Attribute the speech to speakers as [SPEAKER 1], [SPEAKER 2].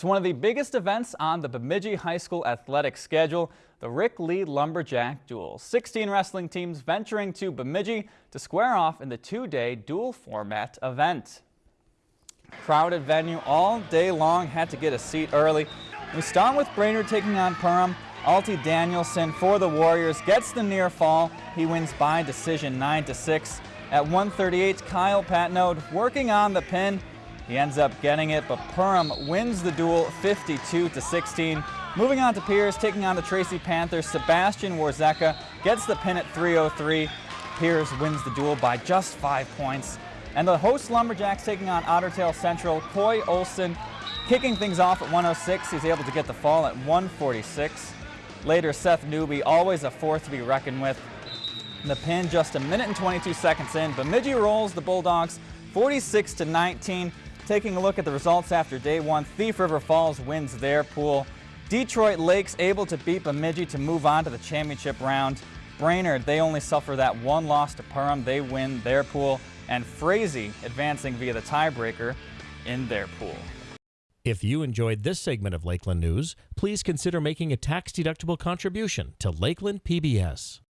[SPEAKER 1] It's one of the biggest events on the Bemidji High School athletic schedule, the Rick Lee Lumberjack Dual. 16 wrestling teams venturing to Bemidji to square off in the two-day dual format event. Crowded venue all day long, had to get a seat early. We start with Brainerd taking on Perham. Alti Danielson for the Warriors gets the near fall. He wins by decision 9 to 6. At 138, Kyle Patnode working on the pin. He ends up getting it, but Perham wins the dual 52 to 16. Moving on to Pierz, taking on the Tracy Panthers, Sebastian Warzeka gets the pin at 303. Pierz wins the dual by just five points. And the host Lumberjacks taking on Ottertail Central, Coy Olson kicking things off at 106. He's able to get the fall at 146. Later, Seth Newby, always a force to be reckoned with. The pin just a minute and 22 seconds in. Bemidji rolls the Bulldogs 46 to 19. Taking a look at the results after day one, Thief River Falls wins their pool. Detroit Lakes able to beat Bemidji to move on to the championship round. Brainerd, they only suffer that one loss to Perham. They win their pool. And Frazee advancing via the tiebreaker in their pool.
[SPEAKER 2] If you enjoyed this segment of Lakeland News, please consider making a tax-deductible contribution to Lakeland PBS.